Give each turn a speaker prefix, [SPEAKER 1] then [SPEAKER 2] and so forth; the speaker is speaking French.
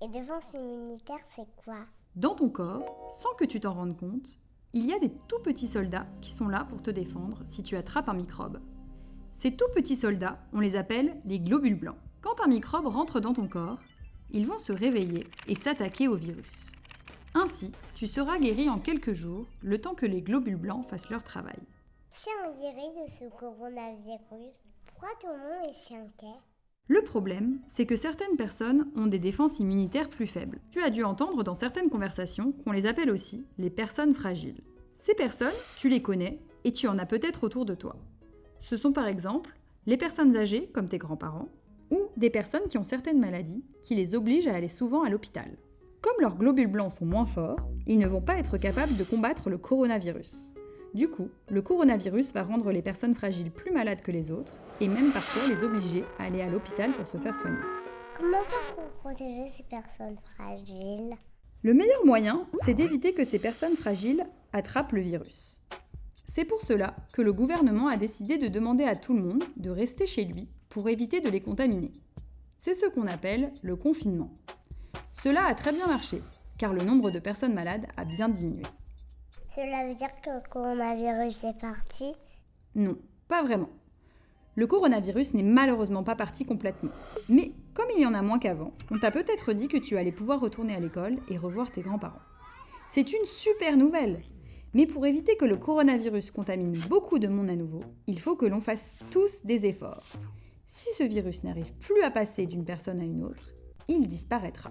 [SPEAKER 1] Et défense immunitaire, c'est quoi?
[SPEAKER 2] Dans ton corps, sans que tu t'en rendes compte, il y a des tout petits soldats qui sont là pour te défendre si tu attrapes un microbe. Ces tout petits soldats, on les appelle les globules blancs. Quand un microbe rentre dans ton corps, ils vont se réveiller et s'attaquer au virus. Ainsi, tu seras guéri en quelques jours, le temps que les globules blancs fassent leur travail.
[SPEAKER 1] Si on guérit de ce coronavirus, pourquoi tout le monde est si inquiet
[SPEAKER 2] Le problème, c'est que certaines personnes ont des défenses immunitaires plus faibles. Tu as dû entendre dans certaines conversations qu'on les appelle aussi les personnes fragiles. Ces personnes, tu les connais et tu en as peut-être autour de toi. Ce sont par exemple les personnes âgées, comme tes grands-parents, ou des personnes qui ont certaines maladies qui les obligent à aller souvent à l'hôpital. Comme leurs globules blancs sont moins forts, ils ne vont pas être capables de combattre le coronavirus. Du coup, le coronavirus va rendre les personnes fragiles plus malades que les autres, et même parfois les obliger à aller à l'hôpital pour se faire soigner.
[SPEAKER 1] Comment faire pour protéger ces personnes fragiles?
[SPEAKER 2] Le meilleur moyen, c'est d'éviter que ces personnes fragiles attrapent le virus. C'est pour cela que le gouvernement a décidé de demander à tout le monde de rester chez lui pour éviter de les contaminer. C'est ce qu'on appelle le confinement. Cela a très bien marché, car le nombre de personnes malades a bien diminué.
[SPEAKER 1] Cela veut dire que le coronavirus est parti?
[SPEAKER 2] Non, pas vraiment. Le coronavirus n'est malheureusement pas parti complètement. Mais comme il y en a moins qu'avant, on t'a peut-être dit que tu allais pouvoir retourner à l'école et revoir tes grands-parents. C'est une super nouvelle Mais pour éviter que le coronavirus contamine beaucoup de monde à nouveau, il faut que l'on fasse tous des efforts. Si ce virus n'arrive plus à passer d'une personne à une autre, il disparaîtra.